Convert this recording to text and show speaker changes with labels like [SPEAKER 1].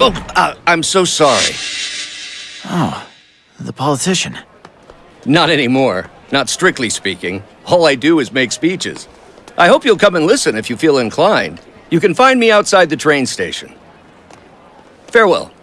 [SPEAKER 1] Oh, uh, I'm so sorry.
[SPEAKER 2] Oh, the politician.
[SPEAKER 1] Not anymore. Not strictly speaking. All I do is make speeches. I hope you'll come and listen if you feel inclined. You can find me outside the train station. Farewell.